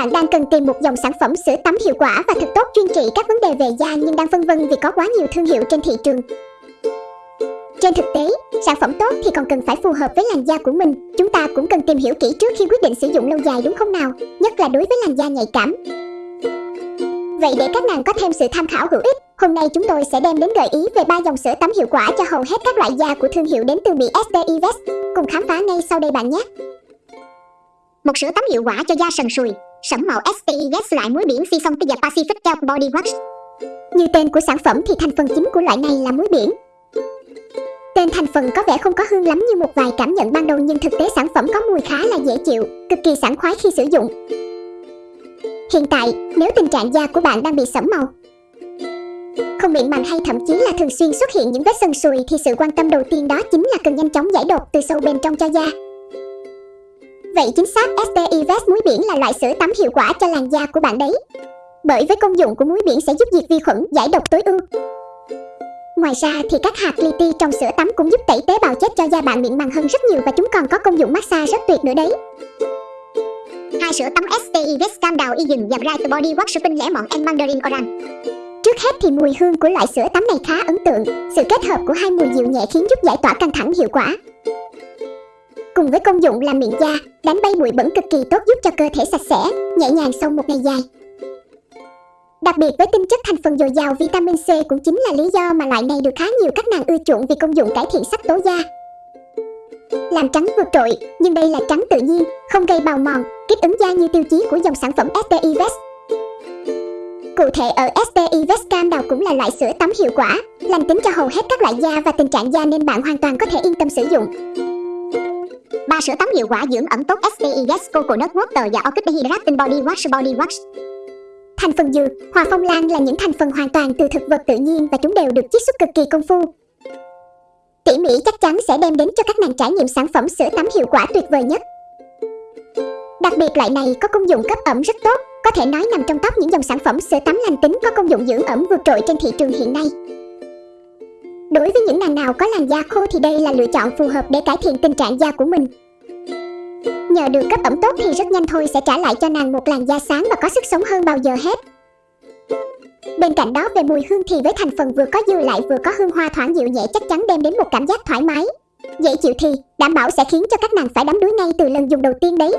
bạn đang cần tìm một dòng sản phẩm sữa tắm hiệu quả và thật tốt chuyên trị các vấn đề về da nhưng đang phân vân vì có quá nhiều thương hiệu trên thị trường. Trên thực tế, sản phẩm tốt thì còn cần phải phù hợp với làn da của mình. Chúng ta cũng cần tìm hiểu kỹ trước khi quyết định sử dụng lâu dài đúng không nào? Nhất là đối với làn da nhạy cảm. Vậy để các nàng có thêm sự tham khảo hữu ích, hôm nay chúng tôi sẽ đem đến gợi ý về ba dòng sữa tắm hiệu quả cho hầu hết các loại da của thương hiệu đến từ Mỹ STI Invest. Cùng khám phá ngay sau đây bạn nhé. Một sữa tắm hiệu quả cho da sần sùi, sẫm màu STI loại muối biển Sea Song Pacific Kelp Body Wash. Như tên của sản phẩm thì thành phần chính của loại này là muối biển, Tên thành phần có vẻ không có hương lắm như một vài cảm nhận ban đầu nhưng thực tế sản phẩm có mùi khá là dễ chịu, cực kỳ sảng khoái khi sử dụng. Hiện tại, nếu tình trạng da của bạn đang bị sẫm màu, không mịn màng hay thậm chí là thường xuyên xuất hiện những vết sần sùi thì sự quan tâm đầu tiên đó chính là cần nhanh chóng giải độc từ sâu bên trong cho da. Vậy chính xác STI Vest muối biển là loại sữa tắm hiệu quả cho làn da của bạn đấy. Bởi với công dụng của muối biển sẽ giúp diệt vi khuẩn, giải độc tối ưu, Ngoài ra thì các hạt li ti trong sữa tắm cũng giúp tẩy tế bào chết cho da bạn mịn màng hơn rất nhiều và chúng còn có công dụng massage rất tuyệt nữa đấy. Hai sữa tắm STI Vest Cam Đào Y Dừng và Bright Body Wash Shopping lẻ mọn and Mandarin Orange. Trước hết thì mùi hương của loại sữa tắm này khá ấn tượng, sự kết hợp của hai mùi dịu nhẹ khiến giúp giải tỏa căng thẳng hiệu quả. Cùng với công dụng làm miệng da, đánh bay bụi bẩn cực kỳ tốt giúp cho cơ thể sạch sẽ, nhẹ nhàng sau một ngày dài. Đặc biệt với tinh chất thành phần dồi dào vitamin C cũng chính là lý do mà loại này được khá nhiều các nàng ưa chuộng vì công dụng cải thiện sắc tố da. Làm trắng vượt trội, nhưng đây là trắng tự nhiên, không gây bào mòn, kích ứng da như tiêu chí của dòng sản phẩm STI Vest. Cụ thể ở STI Vest Cam đào cũng là loại sữa tắm hiệu quả, lành tính cho hầu hết các loại da và tình trạng da nên bạn hoàn toàn có thể yên tâm sử dụng. Ba sữa tắm hiệu quả dưỡng ẩm tốt STI Vest Coconut Water và Orchid Hydrating Body Wash Body Wash. Thành phần dừa, hoa phong lan là những thành phần hoàn toàn từ thực vật tự nhiên và chúng đều được chiết xuất cực kỳ công phu. Tỉ mỉ chắc chắn sẽ đem đến cho các nàng trải nghiệm sản phẩm sữa tắm hiệu quả tuyệt vời nhất. Đặc biệt loại này có công dụng cấp ẩm rất tốt, có thể nói nằm trong top những dòng sản phẩm sữa tắm lành tính có công dụng dưỡng ẩm vượt trội trên thị trường hiện nay. Đối với những nàng nào có làn da khô thì đây là lựa chọn phù hợp để cải thiện tình trạng da của mình. Nhờ được cấp ẩm tốt thì rất nhanh thôi sẽ trả lại cho nàng một làn da sáng và có sức sống hơn bao giờ hết. Bên cạnh đó, về mùi hương thì với thành phần vừa có dư lại vừa có hương hoa thoảng dịu nhẹ chắc chắn đem đến một cảm giác thoải mái. Dễ chịu thì, đảm bảo sẽ khiến cho các nàng phải đắm đuối ngay từ lần dùng đầu tiên đấy.